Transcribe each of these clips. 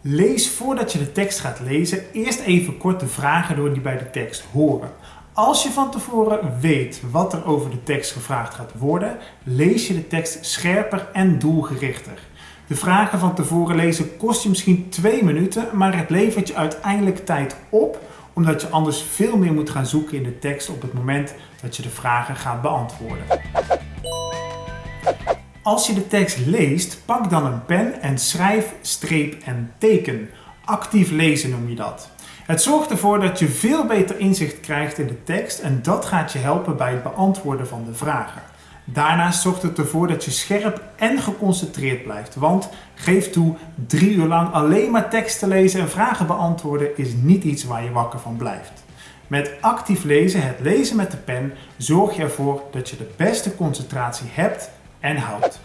Lees voordat je de tekst gaat lezen eerst even kort de vragen door die bij de tekst horen. Als je van tevoren weet wat er over de tekst gevraagd gaat worden, lees je de tekst scherper en doelgerichter. De vragen van tevoren lezen kost je misschien twee minuten, maar het levert je uiteindelijk tijd op, omdat je anders veel meer moet gaan zoeken in de tekst op het moment dat je de vragen gaat beantwoorden. Als je de tekst leest, pak dan een pen en schrijf, streep en teken. Actief lezen noem je dat. Het zorgt ervoor dat je veel beter inzicht krijgt in de tekst en dat gaat je helpen bij het beantwoorden van de vragen. Daarnaast zorgt het ervoor dat je scherp en geconcentreerd blijft, want geef toe, drie uur lang alleen maar tekst te lezen en vragen beantwoorden is niet iets waar je wakker van blijft. Met actief lezen, het lezen met de pen, zorg je ervoor dat je de beste concentratie hebt en houdt.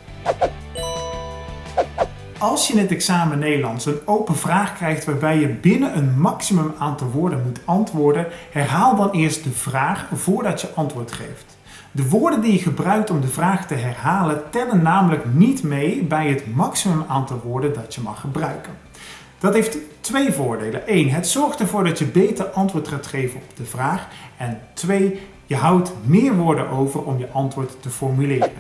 Als je in het examen Nederlands een open vraag krijgt waarbij je binnen een maximum aantal woorden moet antwoorden, herhaal dan eerst de vraag voordat je antwoord geeft. De woorden die je gebruikt om de vraag te herhalen tellen namelijk niet mee bij het maximum aantal woorden dat je mag gebruiken. Dat heeft twee voordelen. 1. Het zorgt ervoor dat je beter antwoord gaat geven op de vraag. En 2. Je houdt meer woorden over om je antwoord te formuleren.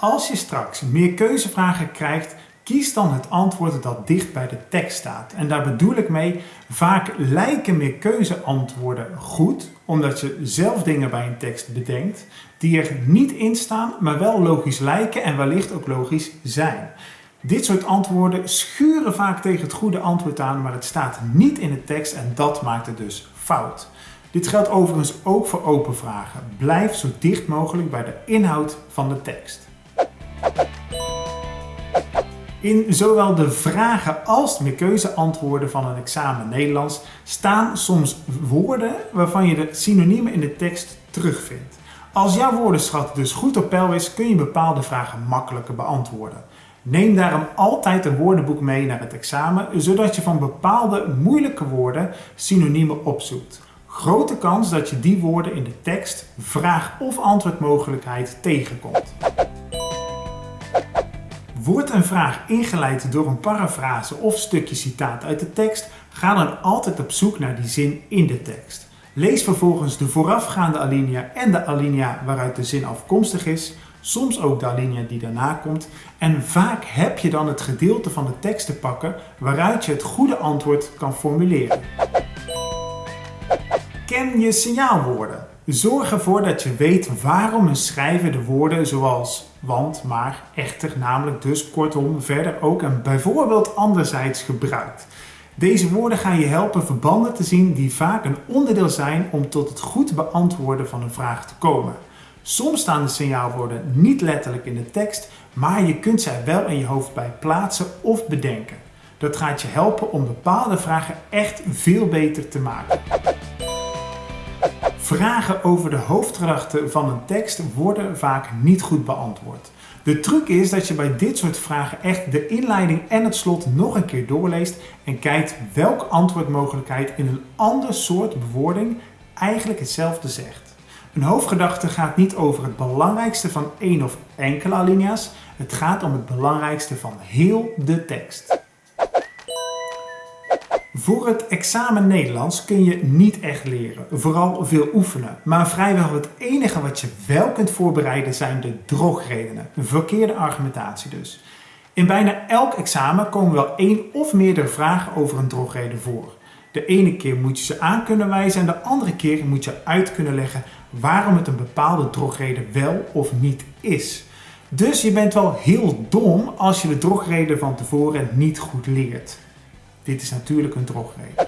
Als je straks meer keuzevragen krijgt, kies dan het antwoord dat dicht bij de tekst staat. En daar bedoel ik mee, vaak lijken meer keuzeantwoorden goed, omdat je zelf dingen bij een tekst bedenkt, die er niet in staan, maar wel logisch lijken en wellicht ook logisch zijn. Dit soort antwoorden schuren vaak tegen het goede antwoord aan, maar het staat niet in de tekst en dat maakt het dus fout. Dit geldt overigens ook voor open vragen. Blijf zo dicht mogelijk bij de inhoud van de tekst. In zowel de vragen als de keuzeantwoorden van een examen Nederlands staan soms woorden waarvan je de synoniemen in de tekst terugvindt. Als jouw woordenschat dus goed op peil is, kun je bepaalde vragen makkelijker beantwoorden. Neem daarom altijd een woordenboek mee naar het examen, zodat je van bepaalde moeilijke woorden synoniemen opzoekt. Grote kans dat je die woorden in de tekst, vraag of antwoordmogelijkheid tegenkomt. Wordt een vraag ingeleid door een parafrase of stukje citaat uit de tekst, ga dan altijd op zoek naar die zin in de tekst. Lees vervolgens de voorafgaande alinea en de alinea waaruit de zin afkomstig is, soms ook de alinea die daarna komt en vaak heb je dan het gedeelte van de tekst te pakken waaruit je het goede antwoord kan formuleren. Ken je signaalwoorden? Zorg ervoor dat je weet waarom een schrijver de woorden zoals want, maar, echter, namelijk, dus, kortom, verder ook en bijvoorbeeld anderzijds gebruikt. Deze woorden gaan je helpen verbanden te zien die vaak een onderdeel zijn om tot het goed beantwoorden van een vraag te komen. Soms staan de signaalwoorden niet letterlijk in de tekst, maar je kunt zij wel in je hoofd bij plaatsen of bedenken. Dat gaat je helpen om bepaalde vragen echt veel beter te maken. Vragen over de hoofdgedachte van een tekst worden vaak niet goed beantwoord. De truc is dat je bij dit soort vragen echt de inleiding en het slot nog een keer doorleest en kijkt welke antwoordmogelijkheid in een ander soort bewoording eigenlijk hetzelfde zegt. Een hoofdgedachte gaat niet over het belangrijkste van één of enkele alinea's, het gaat om het belangrijkste van heel de tekst. Voor het examen Nederlands kun je niet echt leren, vooral veel oefenen. Maar vrijwel het enige wat je wel kunt voorbereiden zijn de drogredenen, verkeerde argumentatie dus. In bijna elk examen komen wel één of meerdere vragen over een drogreden voor. De ene keer moet je ze aan kunnen wijzen en de andere keer moet je uit kunnen leggen waarom het een bepaalde drogreden wel of niet is. Dus je bent wel heel dom als je de drogreden van tevoren niet goed leert. Dit is natuurlijk een drogreden.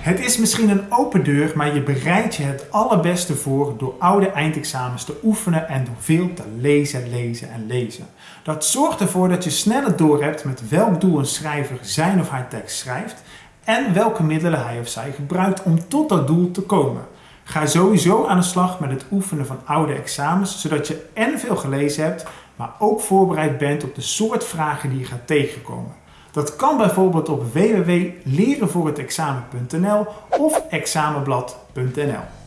Het is misschien een open deur, maar je bereidt je het allerbeste voor door oude eindexamens te oefenen en door veel te lezen, lezen en lezen. Dat zorgt ervoor dat je sneller doorhebt met welk doel een schrijver zijn of haar tekst schrijft en welke middelen hij of zij gebruikt om tot dat doel te komen. Ga sowieso aan de slag met het oefenen van oude examens, zodat je en veel gelezen hebt, maar ook voorbereid bent op de soort vragen die je gaat tegenkomen. Dat kan bijvoorbeeld op www.lerenvoorhetexamen.nl of examenblad.nl.